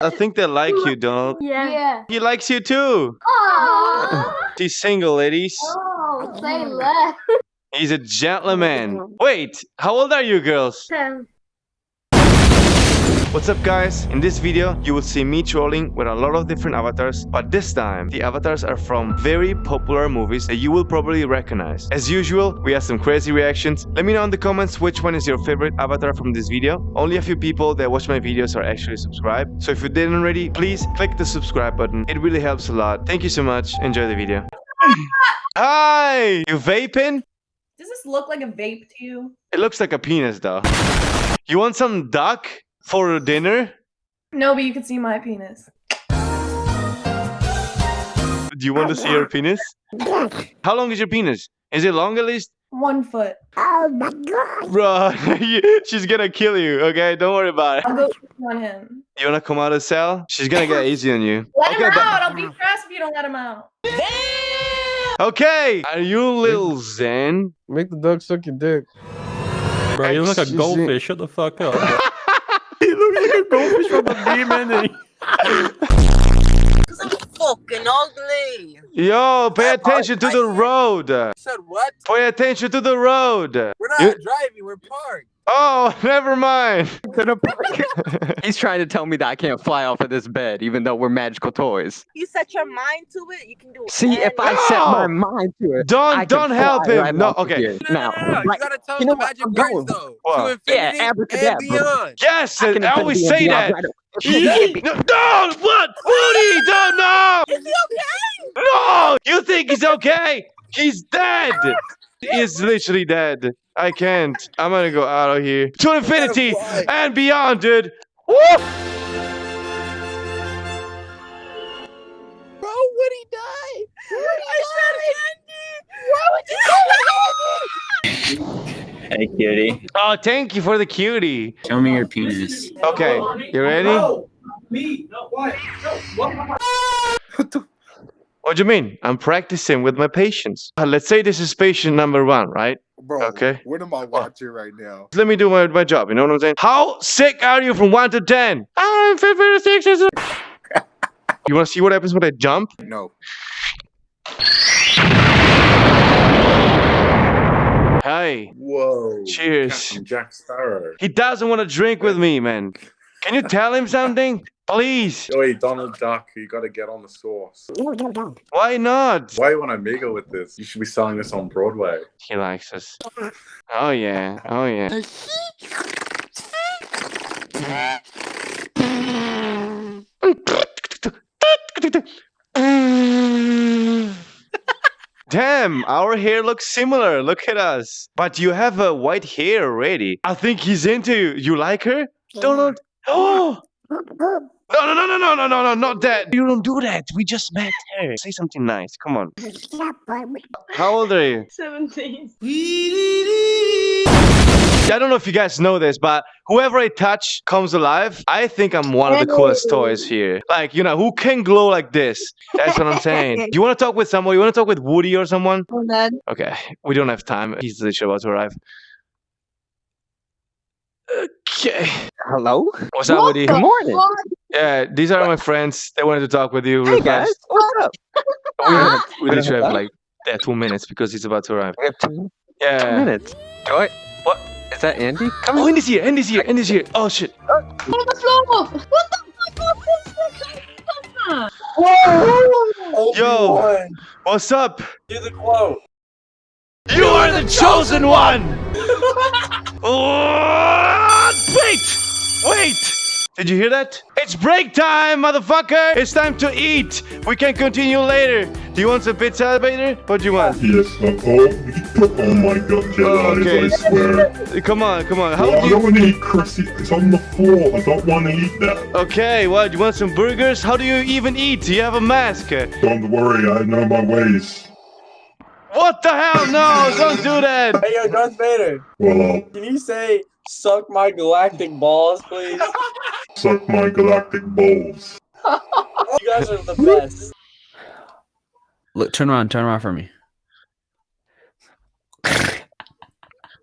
I think they like you, Donald. Yeah. Yeah. He likes you too. Oh, She's single, ladies. oh say less. He's a gentleman. Wait, how old are you girls? Ten. What's up guys? In this video, you will see me trolling with a lot of different avatars, but this time, the avatars are from very popular movies that you will probably recognize. As usual, we have some crazy reactions. Let me know in the comments which one is your favorite avatar from this video. Only a few people that watch my videos are actually subscribed, so if you didn't already, please click the subscribe button. It really helps a lot. Thank you so much. Enjoy the video. Hi! You vaping? Does this look like a vape to you? It looks like a penis though. You want some duck for dinner? No, but you can see my penis. Do you want to see your penis? How long is your penis? Is it long at least? One foot. Oh my god. Bro, she's gonna kill you, okay? Don't worry about it. I'll go on him. You wanna come out of the cell? She's gonna get easy on you. Let Okay, him out! I'll beat your ass if you don't let him out. Okay! Are you little Zen? Make the dog suck your dick. Bro, you look like a goldfish. Shut the fuck up. you look like a goldfish from the demon. and fucking ugly. Yo, pay attention to the road. Said what? Pay attention to the road. We're not You- driving. We're parked. Oh, never mind. He's trying to tell me that I can't fly off of this bed, even though we're magical toys. You set your mind to it. You can do. It. See, if I set my mind to it, Don't- I don't help fly him. right No, okay. No, Now, no, no, no. right- You gotta tell you them know the magic words going. though. What? To Yeah, infinity and beyond. Yes, I I always say and that. beyond right- No, no, what? Woody, don't know. Is he okay? No, you think he's okay? He's dead. He's literally dead. I can't. I'm gonna go out of here to infinity and beyond, dude. Woo! Bro, would he die? I said Andy. Why would you call Hey, cutie. Oh, thank you for the cutie. Show me your penis. Okay, you ready? Me, not why. What do you mean? I'm practicing with my patients. Uh, let's say this is patient number one, right? Bro, Okay. what am I watching right now? Let me do my, my job. You know what I'm saying? How sick are you from one to ten? I'm 56. You want to see what happens when I jump? No. Hey, Whoa. cheers. Captain Jack Sparrow. He doesn't want to drink with me, man. Can you tell him something? Please. Oi, Donald Duck, you gotta get on the sauce. Why not? Why you wanna mingle with this? You should be selling this on Broadway. He likes us. Oh, yeah. Oh, yeah. Damn, our hair looks similar. Look at us. But you have a white hair already. I think he's into you. You like her? Donald? Oh! No, no, no, no, no, no, no, no, not that. You don't do that. We just met her. Say something nice. Come on. How old are you? 17. I don't know if you guys know this, but whoever I touch comes alive. I think I'm one of the coolest toys here. Like, you know, who can glow like this? That's what I'm saying. Do you want to talk with someone? You want to talk with Woody or someone? Okay, we don't have time. He's literally about to arrive. Okay. Hello? What's up, Woody? Good morning. Yeah, these are my friends. They wanted to talk with you Hey real guys, fast. what's up? We, have, we We literally have have that? like yeah, two minutes because he's about to arrive. We have two Yeah. two minutes. Joy, what? Is that Andy? Come Oh, in. Andy's here. Andy's here. Andy's here. Oh shit. Uh, On the floor. What the fuck? Yo, what's up? Do the quote. You are the chosen one! Oh, wait! Wait! Did you hear that? It's break time, motherfucker! It's time to eat! We can continue later. Do you want some pizza later? What do you want? Yes, uh, oh, oh my god, Jedi, Okay. I swear. Come on, come on. How Well, do I you... don't want to eat crusty, it's on the floor, I don't want to eat that. Okay, what? Do you want some burgers? How do you even eat? Do you have a mask? Don't worry, I know my ways. What the hell? No, don't do that! Hey, yo, Darth Vader. Well, Can you say "suck my galactic balls," please? Suck my galactic balls. you guys are the best. Look, turn around, turn around for me.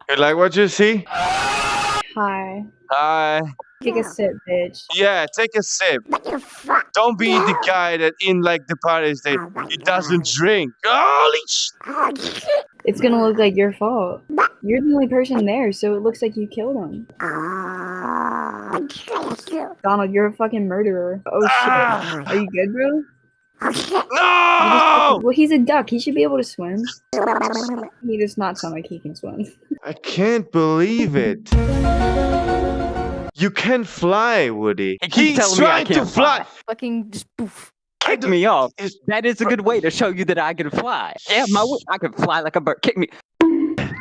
You like what you see? Hi. Hi. Take a sip, bitch. Yeah, take a sip. Don't be the guy that in like the parties that he doesn't drink. Holy sh! It's gonna look like your fault. You're the only person there, so it looks like you killed him. Donald, you're a fucking murderer. Oh shit. Ah! Are you good, bro? No! Well, he's a duck. He should be able to swim. He does not sound like he can swim. I can't believe it. You can fly, Woody. He keeps He's telling me I trying to fly. fly. Fucking just poof. Kick me off. Is- That is a good way to show you that I can fly. Yeah, my wi- I can fly like a bird. Kick me.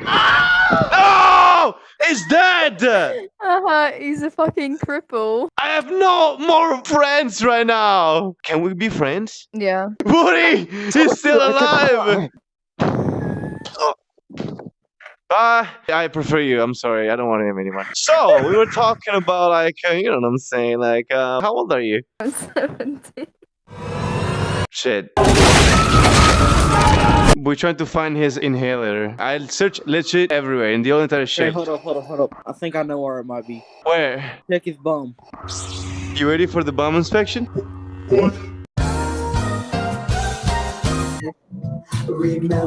No! He's dead! Uh-huh, he's a fucking cripple. I have no more friends right now. Can we be friends? Yeah. Woody! He's still alive! Uh, I prefer you. I'm sorry. I don't want him anymore. So, we were talking about, like, uh, you know what I'm saying? Like, uh, how old are you? I'm 17. Shit. We're trying to find his inhaler. I searched legit everywhere in the whole entire Hey, hold up, hold up, hold up. I think I know where it might be. Where? Check his bum. You ready for the bomb inspection?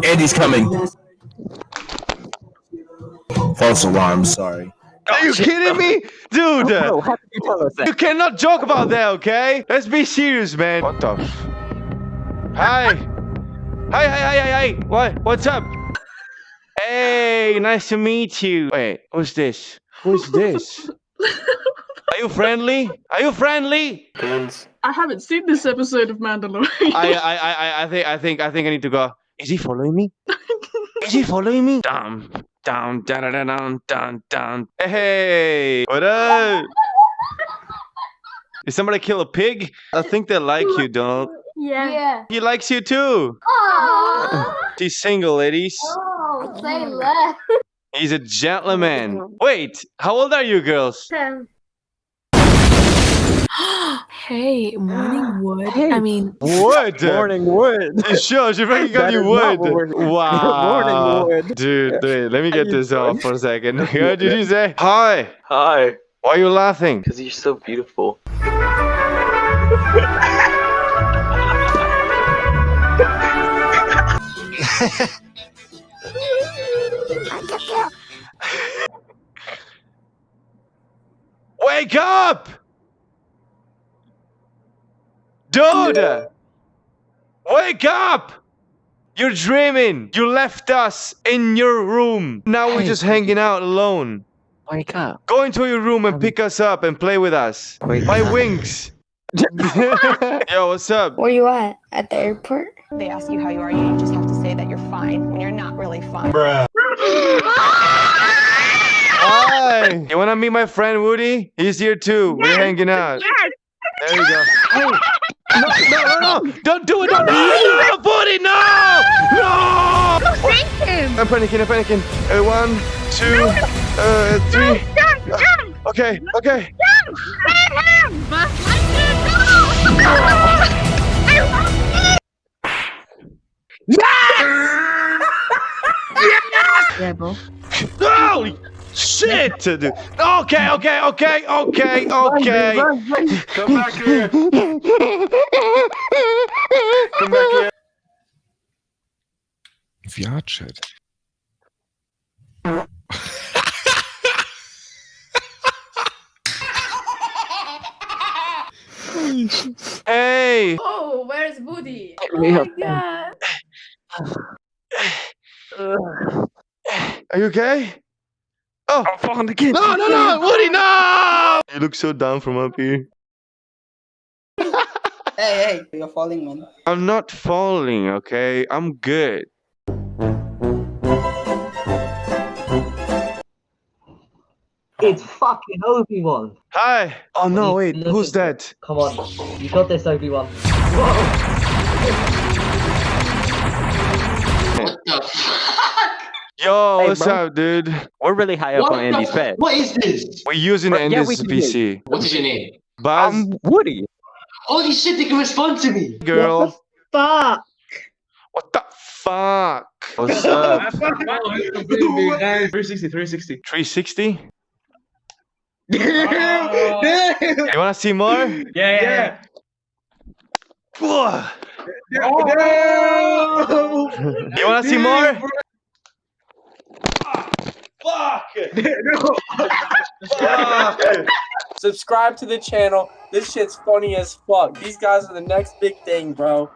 Andy's coming. False alarm, sorry. Are you kidding me? Dude! Bro, how did you tell us that? You cannot joke about that, okay? Let's be serious, man. What the? F- hi. Hi, hi, hi, hi, hi. What? What's up? Hey, nice to meet you. Wait, who's this? Who's this? Are you friendly? Are you friendly? Friends. I haven't seen this episode of Mandalorian. I, I, I, I- I think, I think, I think I need to go. Is he following me? Is he following me? Down, down, down, down, down, down, down. Hey, what up? Did somebody kill a pig? I think they like you, Donald. Yeah. Yeah. He likes you too. Oh, She's single, ladies. oh say less. He's a gentleman. Wait, how old are you girls? Hey, morning wood. Hey. I mean, Wood. Morning wood. Sure, she fucking got you is not wood. what we're- Wow. Morning wood. Dude, wait, let me get you this off for a second. What did you say? Hi. Hi, Why are you laughing? because you're so beautiful. Wake up! Dude! Wake up! You're dreaming. You left us in your room. Now we're just hanging out alone. Wake up. Go into your room and um, pick us up and play with us. Wake My up. wings. Yo, what's up? Where you at? At the airport? They ask you how you are, you just have to say that you're fine when you're not really fine. Hi. You wanna meet my friend Woody? He's here too. We're hanging out. Yes! There you go. Hey. No, no, no, no! Don't do it! Don't do it! No, Woody, no! No! I'm panicking, I'm panicking. Uh, one, two, uh, three. Uh, okay, okay. Yeah, bro. Holy shit, dude. Okay, okay, okay, okay, okay. Come back here. Come back here. Viachet. Hey, Oh, where's Woody? Oh my god. are you okay? Oh, I'm falling again. no, no, no, Woody, no! You look so down from up here. Hey, hey, you're falling, man. I'm not falling, okay? I'm good. It's fucking Obi-Wan. Hi. Oh no, What are you wait, who's looking that? Come on, you got this, Obi-Wan. Yo, Hey, what's bro. up, dude? We're really high up on Andy's bed. What is this? We're using Bro, yeah, we Andy's can hear PC. What is your name? Buzz, I'm Woody. Holy shit, they can respond to me. girl. fuck. What the fuck? What's up? 360, 360. 360? You wanna see more? Yeah, yeah. Ugh. You wanna see more? Subscribe to the channel. This shit's funny as fuck. These guys are the next big thing, bro.